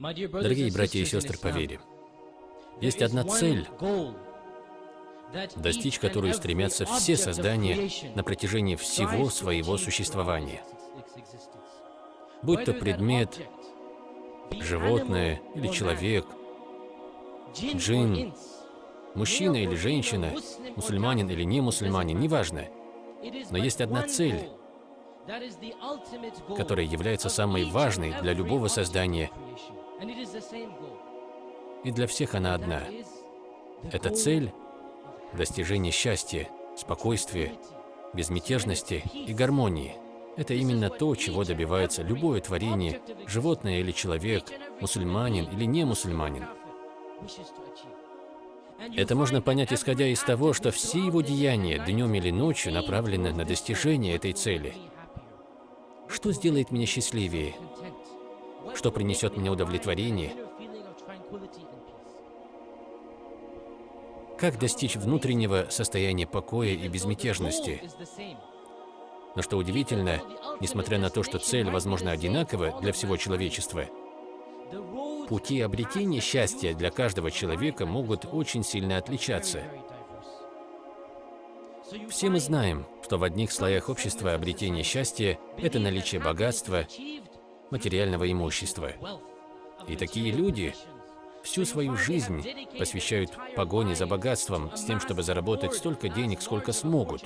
Дорогие братья и сестры по вере, есть одна цель, достичь которой стремятся все создания на протяжении всего своего существования. Будь то предмет, животное или человек, джин, мужчина или женщина, мусульманин или не мусульманин, неважно. Но есть одна цель, которая является самой важной для любого создания. И для всех она одна. Это цель – достижение счастья, спокойствия, безмятежности и гармонии. Это именно то, чего добивается любое творение, животное или человек, мусульманин или не мусульманин. Это можно понять, исходя из того, что все его деяния, днем или ночью, направлены на достижение этой цели. Что сделает меня счастливее? Что принесет мне удовлетворение? Как достичь внутреннего состояния покоя и безмятежности? Но что удивительно, несмотря на то, что цель, возможно, одинакова для всего человечества, пути обретения счастья для каждого человека могут очень сильно отличаться. Все мы знаем, что в одних слоях общества обретение счастья – это наличие богатства, материального имущества. И такие люди всю свою жизнь посвящают погоне за богатством с тем, чтобы заработать столько денег, сколько смогут.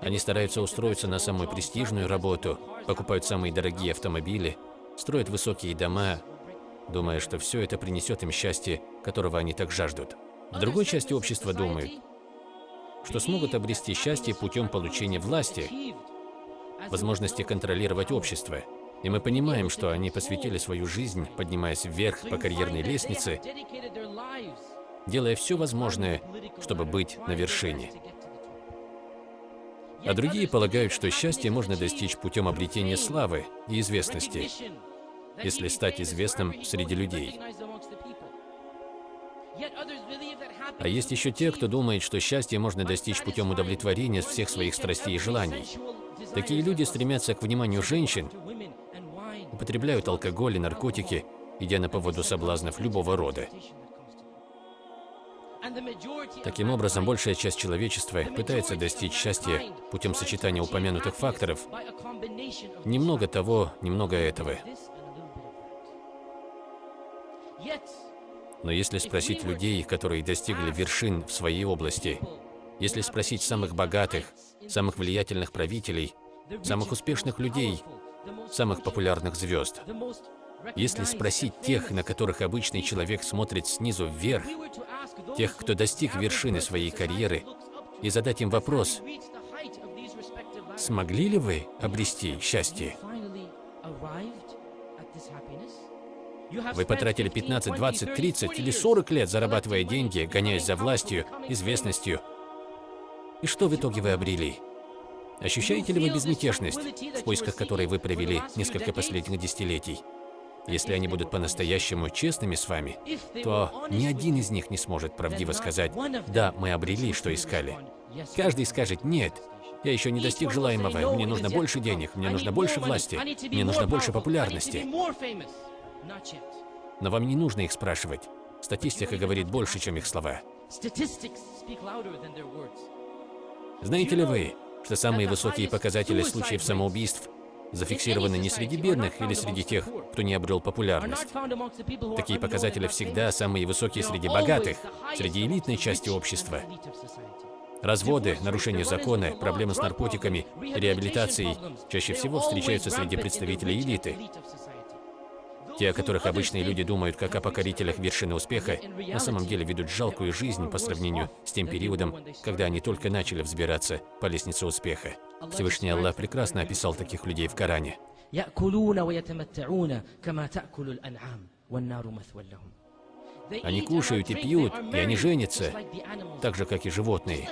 Они стараются устроиться на самую престижную работу, покупают самые дорогие автомобили, строят высокие дома, думая, что все это принесет им счастье, которого они так жаждут. В другой части общества думают, что смогут обрести счастье путем получения власти, возможности контролировать общество. И мы понимаем, что они посвятили свою жизнь, поднимаясь вверх по карьерной лестнице, делая все возможное, чтобы быть на вершине. А другие полагают, что счастье можно достичь путем обретения славы и известности, если стать известным среди людей. А есть еще те, кто думает, что счастье можно достичь путем удовлетворения всех своих страстей и желаний. Такие люди стремятся к вниманию женщин, употребляют алкоголь и наркотики, идя на поводу соблазнов любого рода. Таким образом, большая часть человечества пытается достичь счастья путем сочетания упомянутых факторов. Немного того, немного этого. Но если спросить людей, которые достигли вершин в своей области, если спросить самых богатых, самых влиятельных правителей, самых успешных людей, самых популярных звезд, если спросить тех, на которых обычный человек смотрит снизу вверх, тех, кто достиг вершины своей карьеры, и задать им вопрос, смогли ли вы обрести счастье? Вы потратили 15, 20, 30 или 40 лет, зарабатывая деньги, гоняясь за властью, известностью. И что в итоге вы обрели? Ощущаете ли вы безмятежность, в поисках которой вы провели несколько последних десятилетий? Если они будут по-настоящему честными с вами, то ни один из них не сможет правдиво сказать, «Да, мы обрели, что искали». Каждый скажет «Нет, я еще не достиг желаемого, мне нужно больше денег, мне нужно больше власти, мне нужно больше популярности». Но вам не нужно их спрашивать. Статистика говорит больше, чем их слова. Знаете ли вы, что самые высокие показатели случаев самоубийств зафиксированы не среди бедных или среди тех, кто не обрел популярность. Такие показатели всегда самые высокие среди богатых, среди элитной части общества. Разводы, нарушение закона, проблемы с наркотиками, реабилитацией чаще всего встречаются среди представителей элиты. Те, о которых обычные люди думают как о покорителях вершины успеха, на самом деле ведут жалкую жизнь по сравнению с тем периодом, когда они только начали взбираться по лестнице успеха. Всевышний Аллах прекрасно описал таких людей в Коране. Они кушают и пьют, и они женятся, так же, как и животные.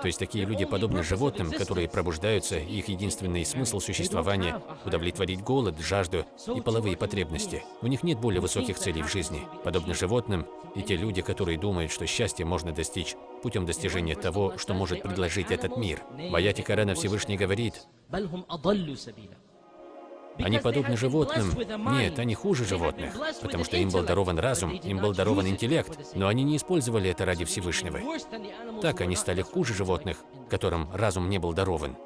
То есть такие люди подобны животным, которые пробуждаются, их единственный смысл существования – удовлетворить голод, жажду и половые потребности. У них нет более высоких целей в жизни. Подобны животным и те люди, которые думают, что счастье можно достичь путем достижения того, что может предложить этот мир. В Корана Всевышний говорит, Они подобны животным. Нет, они хуже животных, потому что им был дарован разум, им был дарован интеллект, но они не использовали это ради Всевышнего. Так они стали хуже животных, которым разум не был дарован.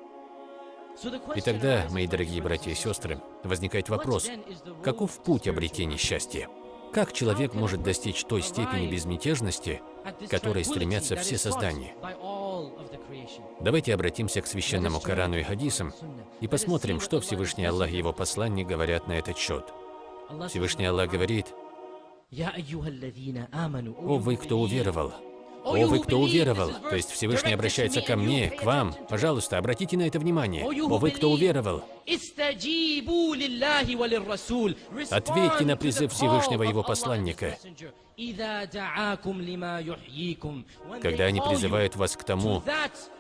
И тогда, мои дорогие братья и сестры, возникает вопрос, каков путь обретения счастья? Как человек может достичь той степени безмятежности, к которой стремятся все создания? Давайте обратимся к священному Корану и хадисам и посмотрим, что Всевышний Аллах и его посланник говорят на этот счет. Всевышний Аллах говорит, «О вы, кто уверовал, о, вы, кто уверовал, то есть Всевышний обращается ко мне, к вам. Пожалуйста, обратите на это внимание. О, вы, кто уверовал. Ответьте на призыв Всевышнего Его посланника. Когда они призывают вас к тому,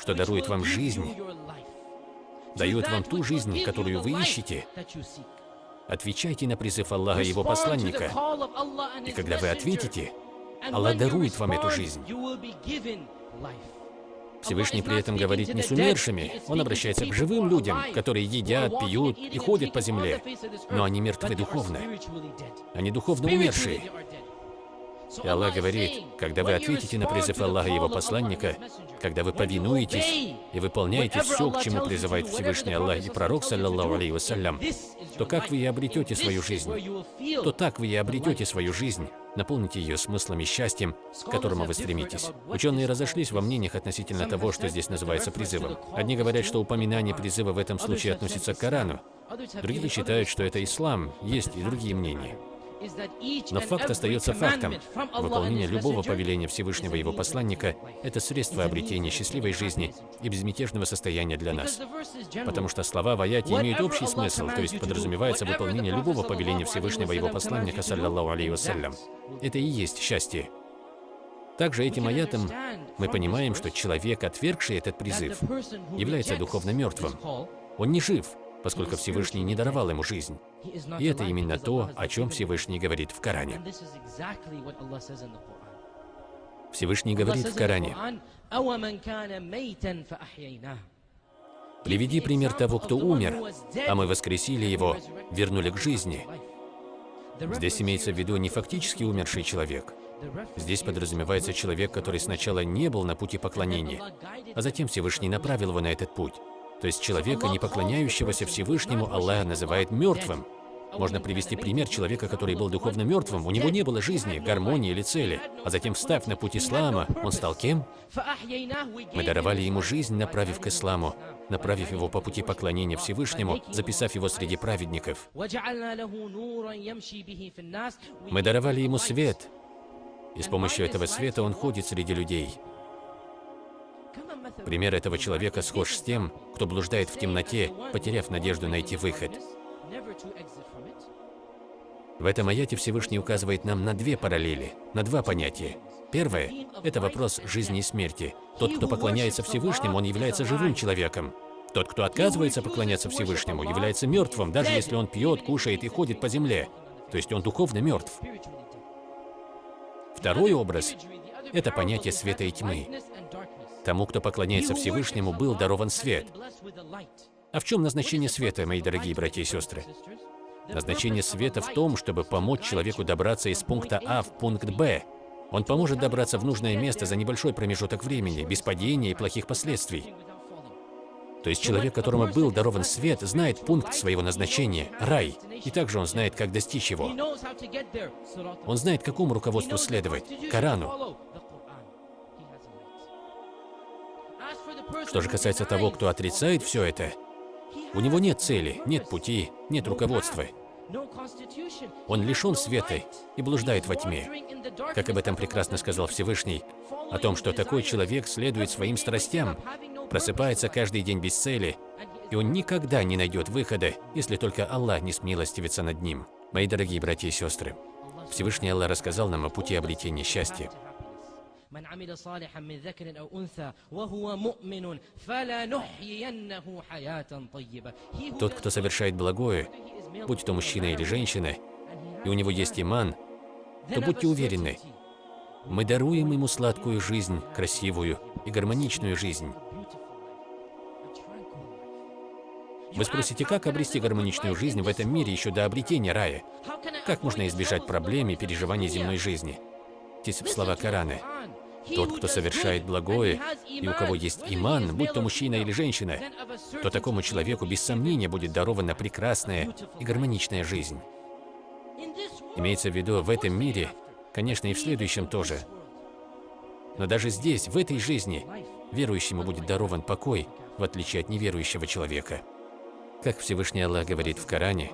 что дарует вам жизнь, дают вам ту жизнь, которую вы ищете, отвечайте на призыв Аллаха и Его посланника. И когда вы ответите, Аллах дарует вам эту жизнь. Всевышний при этом говорит не с умершими, Он обращается к живым людям, которые едят, пьют и ходят по земле, но они мертвы духовно. Они духовно умершие. И Аллах говорит, когда вы ответите на призыв Аллаха и Его посланника, когда вы повинуетесь и выполняете все, к чему призывает Всевышний Аллах и Пророк, саллаллаху алейhi вассалям, то как вы и обретете свою жизнь? То так вы и обретете свою жизнь. Наполните ее смыслом и счастьем, к которому вы стремитесь. Ученые разошлись во мнениях относительно того, что здесь называется призывом. Одни говорят, что упоминание призыва в этом случае относится к Корану. Другие считают, что это ислам. Есть и другие мнения. Но факт остается фактом. Выполнение любого повеления Всевышнего Его посланника – это средство обретения счастливой жизни и безмятежного состояния для нас. Потому что слова в аяте имеют общий смысл, то есть подразумевается выполнение любого повеления Всевышнего Его посланника, саллиллаху вассалям. Это и есть счастье. Также этим аятом мы понимаем, что человек, отвергший этот призыв, является духовно мертвым. Он не жив, поскольку Всевышний не даровал ему жизнь. И это именно то, о чем Всевышний говорит в Коране. Всевышний говорит в Коране, «Приведи пример того, кто умер, а мы воскресили его, вернули к жизни». Здесь имеется в виду не фактически умерший человек. Здесь подразумевается человек, который сначала не был на пути поклонения, а затем Всевышний направил его на этот путь. То есть человека, не поклоняющегося Всевышнему, Аллах называет мертвым. Можно привести пример человека, который был духовно мертвым, у него не было жизни, гармонии или цели. А затем, встав на путь ислама, он стал кем? Мы даровали ему жизнь, направив к исламу, направив его по пути поклонения Всевышнему, записав его среди праведников. Мы даровали ему свет, и с помощью этого света он ходит среди людей. Пример этого человека схож с тем, кто блуждает в темноте, потеряв надежду найти выход. В этом аяте Всевышний указывает нам на две параллели, на два понятия. Первое – это вопрос жизни и смерти. Тот, кто поклоняется Всевышнему, он является живым человеком. Тот, кто отказывается поклоняться Всевышнему, является мертвым, даже если он пьет, кушает и ходит по земле. То есть он духовно мертв. Второй образ – это понятие света и тьмы. Тому, кто поклоняется Всевышнему, был дарован свет. А в чем назначение света, мои дорогие братья и сестры? Назначение света в том, чтобы помочь человеку добраться из пункта А в пункт Б. Он поможет добраться в нужное место за небольшой промежуток времени, без падения и плохих последствий. То есть человек, которому был дарован свет, знает пункт своего назначения – рай, и также он знает, как достичь его. Он знает, какому руководству следовать – Корану. Что же касается того, кто отрицает все это, у него нет цели, нет пути, нет руководства. Он лишен света и блуждает во тьме. Как об этом прекрасно сказал Всевышний, о том, что такой человек следует своим страстям, просыпается каждый день без цели, и он никогда не найдет выхода, если только Аллах не смилостивится над ним. Мои дорогие братья и сестры, Всевышний Аллах рассказал нам о пути обретения счастья. من عمل صالحا من ذكر أو أنثى وهو مؤمن فلنحيينه حياة طيبة Тот, кто совершает благое, будь то мужчина или женщина, и у него есть иман, то будьте уверены, мы даруем ему сладкую жизнь, красивую и гармоничную жизнь. Вы спросите, как обрести гармоничную жизнь в этом мире еще до обретения рая? Как можно избежать проблем и переживаний земной жизни? Здесь слова Корана. Тот, кто совершает благое, и у кого есть иман, будь то мужчина или женщина, то такому человеку без сомнения будет дарована прекрасная и гармоничная жизнь. Имеется в виду в этом мире, конечно, и в следующем тоже. Но даже здесь, в этой жизни, верующему будет дарован покой, в отличие от неверующего человека. Как Всевышний Аллах говорит в Коране,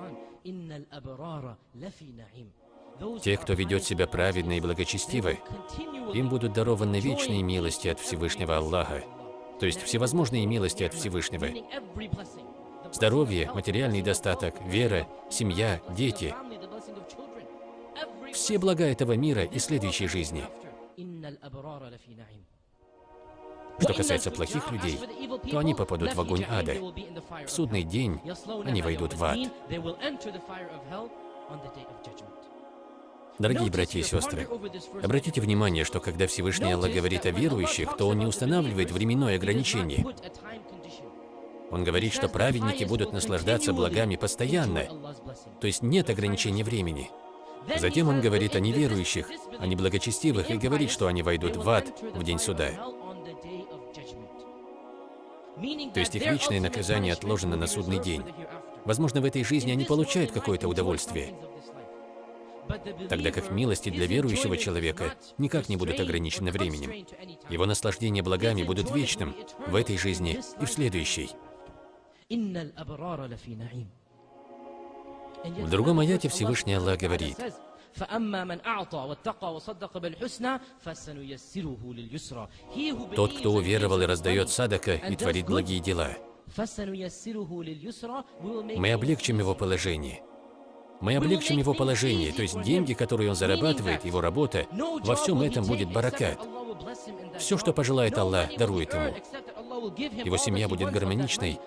те, кто ведет себя праведно и благочестиво, им будут дарованы вечные милости от Всевышнего Аллаха, то есть всевозможные милости от Всевышнего. Здоровье, материальный достаток, вера, семья, дети. Все блага этого мира и следующей жизни. Что касается плохих людей, то они попадут в огонь ада. В судный день они войдут в ад. Дорогие братья и сестры, обратите внимание, что когда Всевышний Аллах говорит о верующих, то Он не устанавливает временное ограничение. Он говорит, что праведники будут наслаждаться благами постоянно, то есть нет ограничения времени. Затем Он говорит о неверующих, о неблагочестивых и говорит, что они войдут в ад в день суда. То есть их вечное наказание отложено на судный день. Возможно, в этой жизни они получают какое-то удовольствие, тогда как милости для верующего человека никак не будут ограничены временем. Его наслаждение благами будут вечным в этой жизни и в следующей. В другом аяте Всевышний Аллах говорит, тот, кто уверовал и раздает садака и творит благие дела, мы облегчим его положение. Мы облегчим его положение, то есть деньги, которые он зарабатывает, его работа, во всем этом будет баракат. Все, что пожелает Аллах, дарует ему. Его семья будет гармоничной,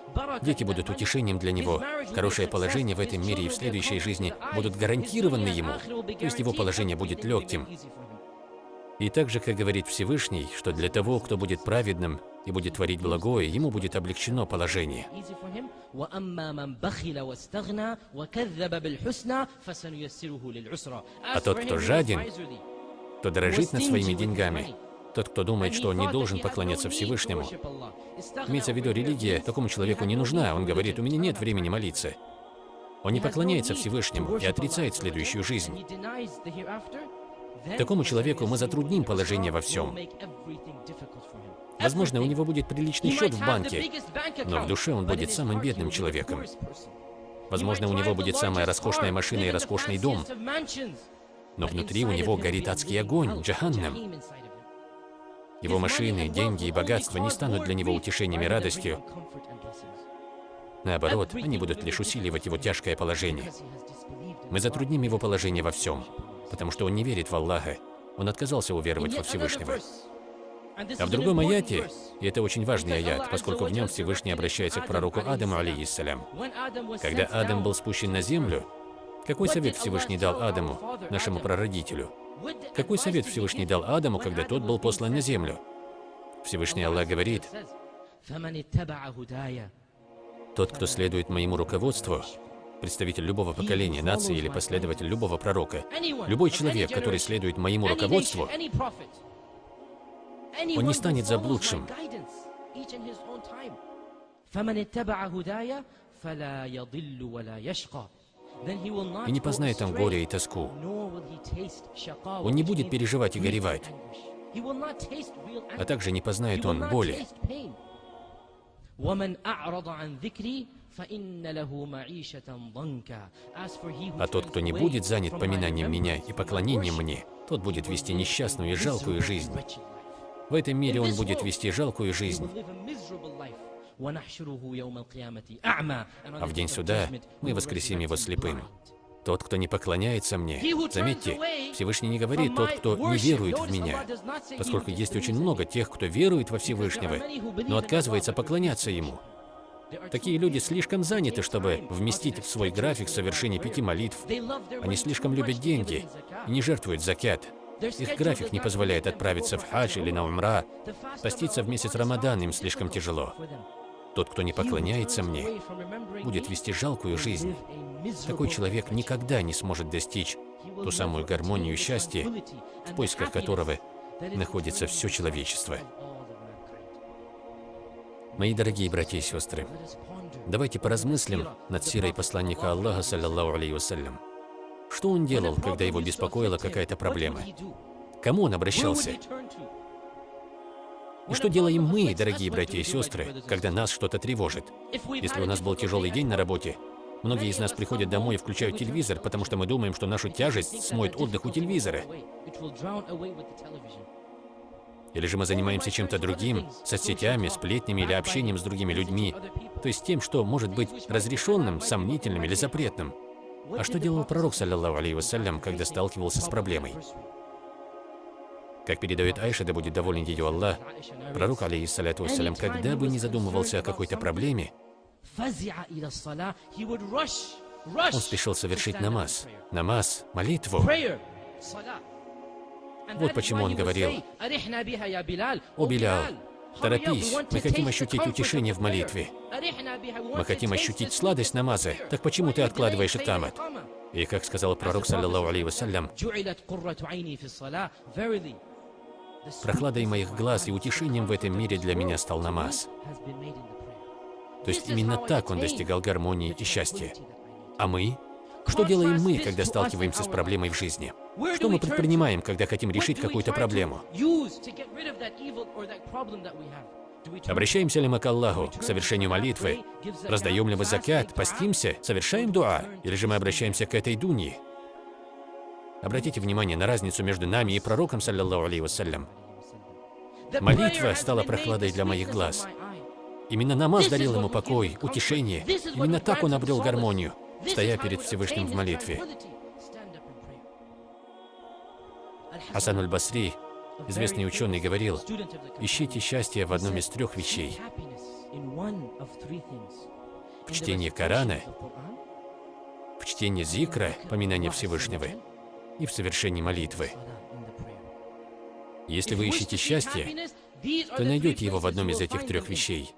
дети будут утешением для него, хорошее положение в этом мире и в следующей жизни будут гарантированы ему, то есть его положение будет легким. И также, как говорит Всевышний, что для того, кто будет праведным и будет творить благое, ему будет облегчено положение. А тот, кто жаден, кто дорожит над своими деньгами, тот, кто думает, что он не должен поклоняться Всевышнему. Имеется в виду, религия. такому человеку не нужна. Он говорит, у меня нет времени молиться. Он не поклоняется Всевышнему и отрицает следующую жизнь. Такому человеку мы затрудним положение во всем. Возможно, у него будет приличный счет в банке, но в душе он будет самым бедным человеком. Возможно, у него будет самая роскошная машина и роскошный дом, но внутри у него горит адский огонь, джаханнам. Его машины, деньги и богатство не станут для него утешением и радостью. Наоборот, они будут лишь усиливать его тяжкое положение. Мы затрудним его положение во всем, потому что он не верит в Аллаха. Он отказался уверовать во Всевышнего. А в другом аяте, и это очень важный аят, поскольку в нем Всевышний обращается к пророку Адаму, алейхиссалям. Когда Адам был спущен на землю, какой совет Всевышний дал Адаму, нашему прародителю? Какой совет Всевышний дал Адаму, когда тот был послан на землю? Всевышний Аллах говорит, «Тот, кто следует моему руководству, представитель любого поколения, нации или последователь любого пророка, любой человек, который следует моему руководству, он не станет заблудшим. И не познает там горя и тоску. Он не будет переживать и горевать. А также не познает он боли. А тот, кто не будет занят поминанием меня и поклонением мне, тот будет вести несчастную и жалкую жизнь. В этом мире он будет вести жалкую жизнь. А в день суда мы воскресим его слепым. Тот, кто не поклоняется мне, заметьте, Всевышний не говорит тот, кто не верует в меня, поскольку есть очень много тех, кто верует во Всевышнего, но отказывается поклоняться Ему. Такие люди слишком заняты, чтобы вместить в свой график совершение пяти молитв. Они слишком любят деньги и не жертвуют закят. Их график не позволяет отправиться в хадж или на умра. Поститься в месяц Рамадан им слишком тяжело. Тот, кто не поклоняется мне, будет вести жалкую жизнь. Такой человек никогда не сможет достичь ту самую гармонию счастья, в поисках которого находится все человечество. Мои дорогие братья и сестры, давайте поразмыслим над сирой посланника Аллаха, саллиллаху алейhi вассалям. Что он делал, когда его беспокоила какая-то проблема? Кому он обращался? И что делаем мы, дорогие братья и сестры, когда нас что-то тревожит? Если у нас был тяжелый день на работе, многие из нас приходят домой и включают телевизор, потому что мы думаем, что нашу тяжесть смоет отдых у телевизора. Или же мы занимаемся чем-то другим, соцсетями, сплетнями или общением с другими людьми, то есть тем, что может быть разрешенным, сомнительным или запретным. А что делал пророк, саллиллаху алейhi вассалям, когда сталкивался с проблемой? Как передает Айша, да будет доволен ее Аллах, пророк, алейхиссаляту вассалям, когда бы не задумывался о какой-то проблеме, он спешил совершить намаз. Намаз, молитву. Вот почему он говорил, «О, Билял, торопись, мы хотим ощутить утешение в молитве. Мы хотим ощутить сладость намаза, так почему ты откладываешь икамат?» И как сказал пророк, саллиллаху алейhi вассалям, Прохладой моих глаз и утешением в этом мире для меня стал намаз. То есть именно так он достигал гармонии и счастья. А мы? Что делаем мы, когда сталкиваемся с проблемой в жизни? Что мы предпринимаем, когда хотим решить какую-то проблему? Обращаемся ли мы к Аллаху, к совершению молитвы? Раздаем ли мы закят, постимся, совершаем дуа? Или же мы обращаемся к этой дуньи, Обратите внимание на разницу между нами и пророком, саллиллаху алейhi вассалям. Молитва стала прохладой для моих глаз. Именно намаз дарил ему покой, утешение. Именно так он обрел гармонию, стоя перед Всевышним в молитве. Хасан аль-Басри, известный ученый, говорил, ищите счастье в одном из трех вещей. В чтении Корана, в чтении Зикра, поминания Всевышнего, и в совершении молитвы. Если вы ищете счастье, то найдете его в одном из этих трех вещей.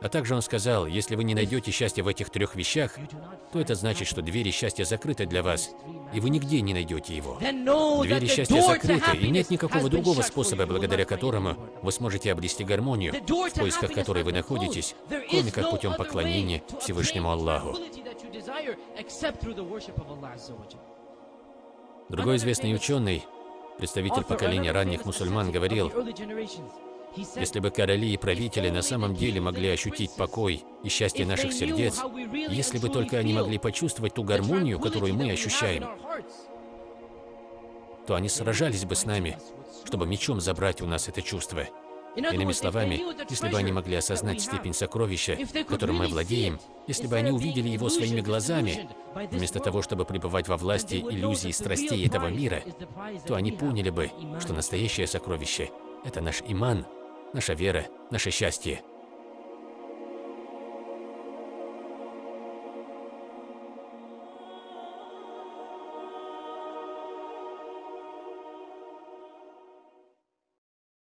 А также он сказал, если вы не найдете счастье в этих трех вещах, то это значит, что двери счастья закрыты для вас, и вы нигде не найдете его. Двери счастья закрыты, и нет никакого другого способа, благодаря которому вы сможете обрести гармонию, в поисках которой вы находитесь, кроме как путем поклонения Всевышнему Аллаху. Другой известный ученый, представитель поколения ранних мусульман, говорил, если бы короли и правители на самом деле могли ощутить покой и счастье наших сердец, если бы только они могли почувствовать ту гармонию, которую мы ощущаем, то они сражались бы с нами, чтобы мечом забрать у нас это чувство. Иными словами, если бы они могли осознать степень сокровища, которым мы владеем, если бы они увидели его своими глазами, вместо того, чтобы пребывать во власти иллюзий и страстей этого мира, то они поняли бы, что настоящее сокровище – это наш иман, наша вера, наше счастье –